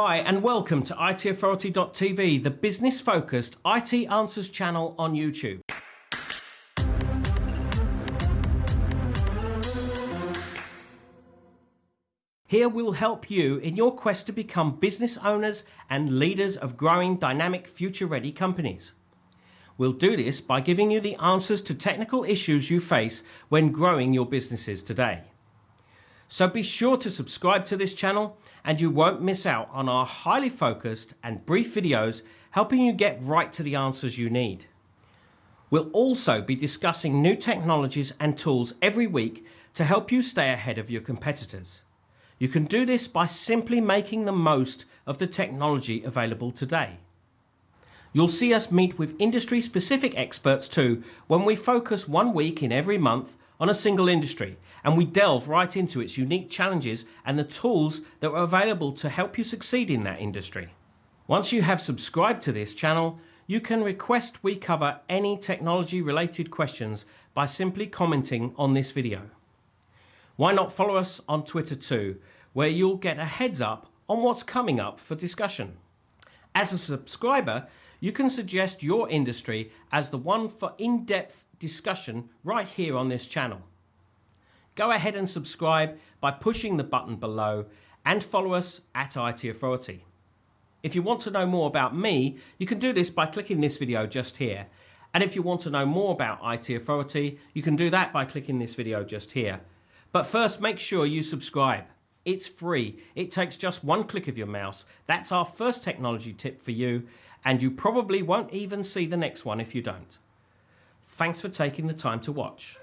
Hi and welcome to ITauthority.tv, the business focused IT answers channel on YouTube. Here we'll help you in your quest to become business owners and leaders of growing dynamic future ready companies. We'll do this by giving you the answers to technical issues you face when growing your businesses today. So be sure to subscribe to this channel and you won't miss out on our highly focused and brief videos helping you get right to the answers you need. We'll also be discussing new technologies and tools every week to help you stay ahead of your competitors. You can do this by simply making the most of the technology available today. You'll see us meet with industry specific experts too when we focus one week in every month on a single industry and we delve right into its unique challenges and the tools that are available to help you succeed in that industry. Once you have subscribed to this channel, you can request we cover any technology related questions by simply commenting on this video. Why not follow us on Twitter too, where you'll get a heads up on what's coming up for discussion. As a subscriber, you can suggest your industry as the one for in-depth discussion right here on this channel. Go ahead and subscribe by pushing the button below and follow us at IT Authority. If you want to know more about me, you can do this by clicking this video just here. And if you want to know more about IT Authority, you can do that by clicking this video just here. But first, make sure you subscribe. It's free. It takes just one click of your mouse. That's our first technology tip for you, and you probably won't even see the next one if you don't. Thanks for taking the time to watch.